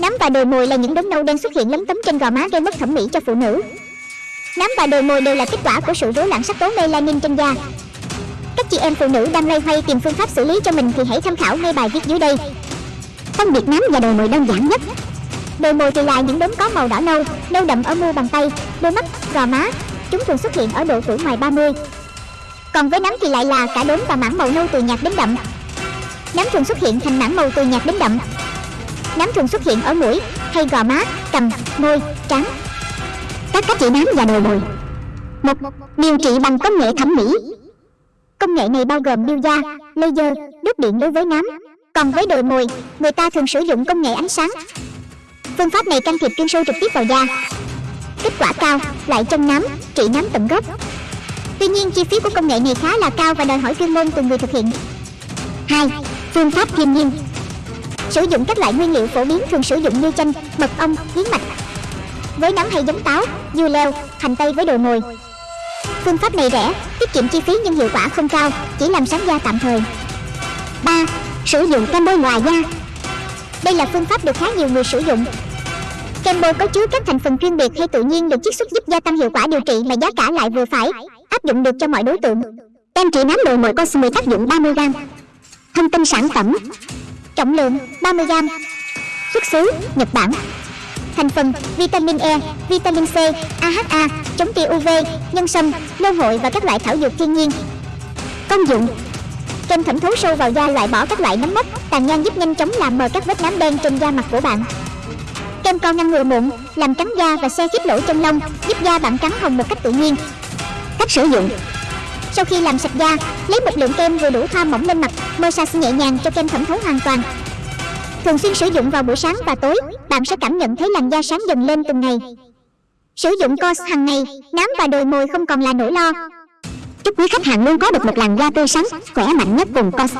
Nám và đồi mồi là những đốm nâu đen xuất hiện lấm tấm trên gò má gây mất thẩm mỹ cho phụ nữ. Nám và đồi mồi đều là kết quả của sự rối loạn sắc tố melanin trên da. Các chị em phụ nữ đang loay hoay tìm phương pháp xử lý cho mình thì hãy tham khảo ngay bài viết dưới đây. Phân biệt nám và đồi mồi đơn giản nhất. Đồi mồi thì là những đốm có màu đỏ nâu, nâu đậm ở mu bàn tay, đôi mắt, gò má. Chúng thường xuất hiện ở độ tuổi ngoài 30. Còn với nám thì lại là cả đốm và mảng màu nâu từ nhạt đến đậm. Nám thường xuất hiện thành mảng màu từ nhạt đến đậm. Nám thường xuất hiện ở mũi hay gò má, cằm, môi, trán. Các cách trị nám và đồi mồi. Một, điều trị bằng công nghệ thẩm mỹ. Công nghệ này bao gồm điêu da, laser, đốt điện đối với nám. Còn với đồi mồi, người ta thường sử dụng công nghệ ánh sáng. Phương pháp này can thiệp chuyên sâu trực tiếp vào da. Kết quả cao, lại trong nám, trị nám tận gốc. Tuy nhiên, chi phí của công nghệ này khá là cao và đòi hỏi chuyên môn từ người thực hiện. 2. Phương pháp thiên nhiên Sử dụng các loại nguyên liệu phổ biến thường sử dụng như chanh, mật ong, yến mạch. Với nấm hay giống táo, dưa leo, hành tây với đồ mồi. Phương pháp này rẻ, tiết kiệm chi phí nhưng hiệu quả không cao, chỉ làm sáng da tạm thời. 3. Sử dụng kem bôi ngoài da Đây là phương pháp được khá nhiều người sử dụng. Kem bôi có chứa các thành phần chuyên biệt hay tự nhiên được chiết xuất giúp gia tăng hiệu quả điều trị mà giá cả lại vừa phải, áp dụng được cho mọi đối tượng. Kem trị nám đồi mồi Cosme tác dụng 30g. Thông tin sản phẩm Trọng lượng 30g Xuất xứ Nhật Bản. Thành phần vitamin E, vitamin C, AHA, chống tia UV, nhân sâm, lâu hội và các loại thảo dược thiên nhiên. Công dụng. Kem thẩm thấu sâu vào da loại bỏ các loại nấm mốc, tàn nhang giúp nhanh chóng làm mờ các vết nám đen trên da mặt của bạn. Kem con ngăn ngừa mụn, làm trắng da và xe khít lỗ chân lông, giúp da bạn trắng hồng một cách tự nhiên. Cách sử dụng sau khi làm sạch da, lấy một lượng kem vừa đủ thoa mỏng lên mặt, massage nhẹ nhàng cho kem thẩm thấu hoàn toàn. Thường xuyên sử dụng vào buổi sáng và tối, bạn sẽ cảm nhận thấy làn da sáng dần lên từng ngày. Sử dụng COS hàng ngày, nám và đồi mồi không còn là nỗi lo. Chúc quý khách hàng luôn có được một làn da tươi sáng, khỏe mạnh nhất cùng COS.